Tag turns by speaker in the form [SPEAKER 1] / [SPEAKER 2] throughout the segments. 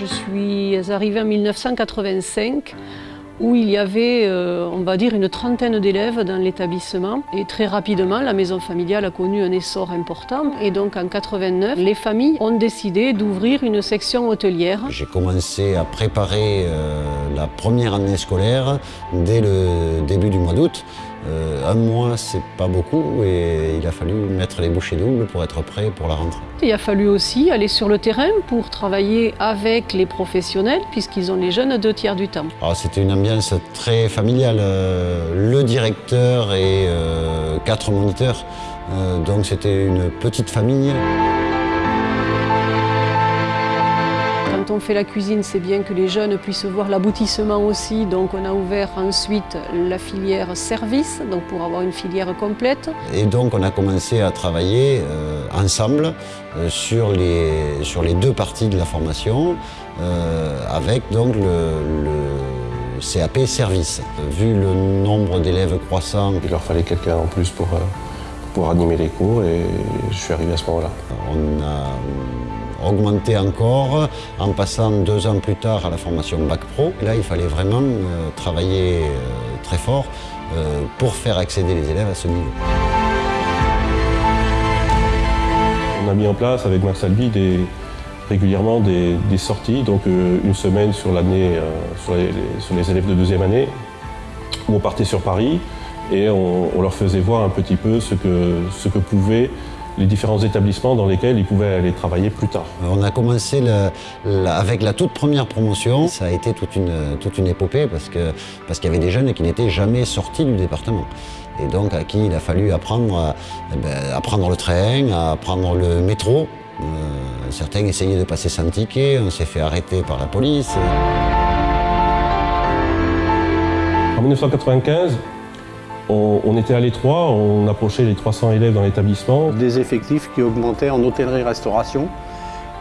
[SPEAKER 1] Je suis arrivée en 1985 où il y avait, euh, on va dire, une trentaine d'élèves dans l'établissement. Et très rapidement, la maison familiale a connu un essor important. Et donc en 89, les familles ont décidé d'ouvrir une section hôtelière.
[SPEAKER 2] J'ai commencé à préparer euh, la première année scolaire dès le début du mois d'août. Euh, un mois, c'est pas beaucoup et il a fallu mettre les bouchées doubles pour être prêt pour la rentrée.
[SPEAKER 1] Il a fallu aussi aller sur le terrain pour travailler avec les professionnels puisqu'ils ont les jeunes deux tiers du temps.
[SPEAKER 2] C'était une ambiance très familiale. Euh, le directeur et euh, quatre moniteurs, donc c'était une petite famille.
[SPEAKER 1] Quand on fait la cuisine, c'est bien que les jeunes puissent voir l'aboutissement aussi. Donc on a ouvert ensuite la filière service, donc pour avoir une filière complète.
[SPEAKER 2] Et donc on a commencé à travailler euh, ensemble euh, sur, les, sur les deux parties de la formation, euh, avec donc le, CAP service. Vu le nombre d'élèves croissant,
[SPEAKER 3] il leur fallait quelqu'un en plus pour, pour animer les cours et je suis arrivé à ce moment-là.
[SPEAKER 2] On a augmenté encore en passant deux ans plus tard à la formation Bac Pro. là, il fallait vraiment euh, travailler euh, très fort euh, pour faire accéder les élèves à ce niveau.
[SPEAKER 3] On a mis en place avec Max Albi régulièrement des, sorties, donc une semaine sur l'année sur, les élèves de deuxième année, où on partait sur Paris et on, leur faisait voir un petit peu ce que pouvait les différents établissements dans lesquels ils pouvaient aller travailler plus tard.
[SPEAKER 2] On a commencé avec la toute première promotion. Ça a été toute une, toute une épopée parce qu'il parce qu'il y avait des jeunes qui n'étaient jamais sortis du département. Et donc à qui il a fallu apprendre, eh ben, à, prendre le train, à prendre le métro. Euh, certains essayaient de passer sans ticket, on s'est fait arrêter par la police.
[SPEAKER 3] En 1995, on, était à l'étroit, on approchait les 300 élèves dans l'établissement.
[SPEAKER 4] Des effectifs qui augmentaient en hôtellerie-restauration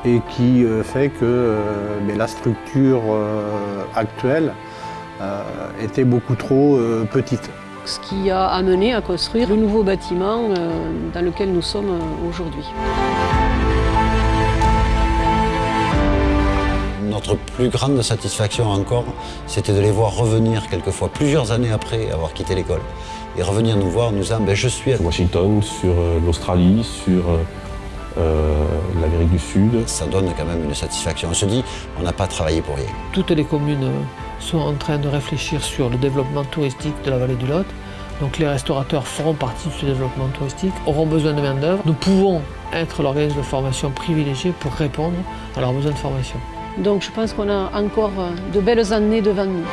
[SPEAKER 4] et qui euh, fait que euh, la structure euh, actuelle était beaucoup trop petite.
[SPEAKER 1] Ce qui a amené à construire le nouveau bâtiment dans lequel nous sommes aujourd'hui.
[SPEAKER 2] Notre plus grande satisfaction encore, c'était de les voir revenir quelquefois plusieurs années après avoir quitté l'école et revenir nous voir, nous dire ben, je suis à
[SPEAKER 3] Washington, sur euh, l'Australie, sur euh, euh, l'Amérique du Sud.
[SPEAKER 2] Ça donne quand même une satisfaction. On se dit, on n'a pas travaillé pour rien.
[SPEAKER 5] Toutes les communes sont en train de réfléchir sur le développement touristique de la vallée du Lot. Donc les restaurateurs feront partie de ce développement touristique, auront besoin de main-d'œuvre. Nous pouvons être l'organisme de formation privilégié pour répondre à leurs besoins de formation.
[SPEAKER 1] Donc je pense qu'on a encore de belles années devant nous.